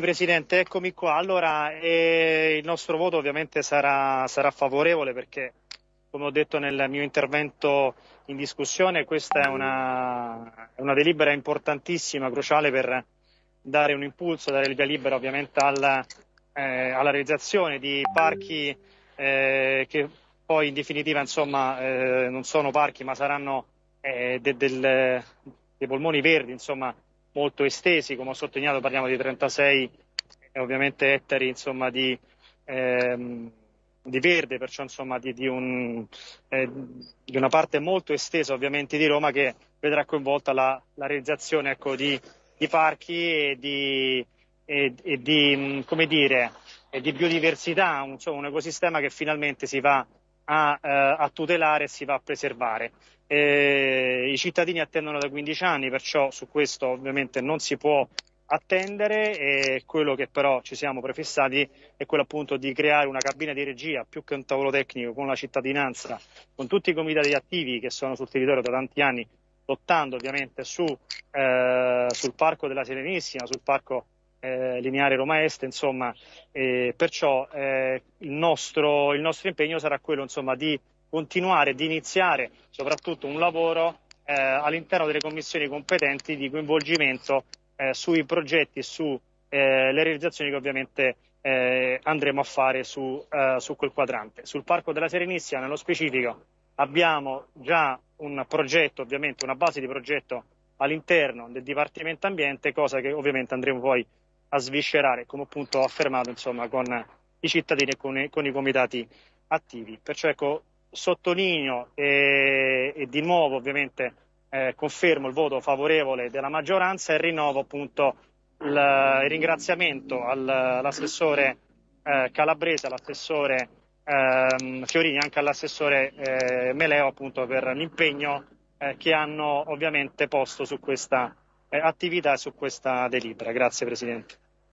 Presidente, eccomi qua. Allora, eh, il nostro voto ovviamente sarà, sarà, favorevole perché, come ho detto nel mio intervento in discussione, questa è una, una delibera importantissima, cruciale per dare un impulso, dare il via libera ovviamente alla, eh, alla realizzazione di parchi eh, che poi in definitiva insomma, eh, non sono parchi ma saranno eh, de, del, dei polmoni verdi, insomma, molto estesi, come ho sottolineato parliamo di 36 eh, ovviamente ettari insomma, di, ehm, di, verde, perciò insomma, di, di, un, eh, di, una parte molto estesa ovviamente di Roma che vedrà coinvolta la, la realizzazione ecco, di, parchi e di, e, e dire, e di biodiversità, un, insomma, un ecosistema che finalmente si va a, eh, a tutelare e si va a preservare. Eh, I cittadini attendono da 15 anni, perciò su questo ovviamente non si può attendere e quello che però ci siamo prefissati è quello appunto di creare una cabina di regia più che un tavolo tecnico con la cittadinanza, con tutti i comitati attivi che sono sul territorio da tanti anni, lottando ovviamente su, eh, sul parco della Serenissima, sul parco eh, lineare Roma Est, insomma, eh, perciò il nostro, il, nostro, impegno sarà quello insomma, di continuare, di iniziare soprattutto un lavoro eh, all'interno delle commissioni competenti di coinvolgimento eh, sui progetti e sulle eh, realizzazioni che ovviamente andremo a fare su, su quel quadrante. Sul Parco della Serenissima, nello specifico, abbiamo già un progetto, ovviamente una base di progetto all'interno del Dipartimento Ambiente, cosa che ovviamente andremo poi a sviscerare, come appunto ho affermato insomma, con i cittadini e con i, con i comitati attivi. Perciò ecco, sottolineo e, e di nuovo ovviamente eh, confermo il voto favorevole della maggioranza e rinnovo appunto il, il ringraziamento al, all'assessore eh, Calabrese, all'assessore eh, Fiorini, anche all'assessore eh, Meleo appunto per l'impegno eh, che hanno ovviamente posto su questa eh, attività su questa delibera. Grazie Presidente.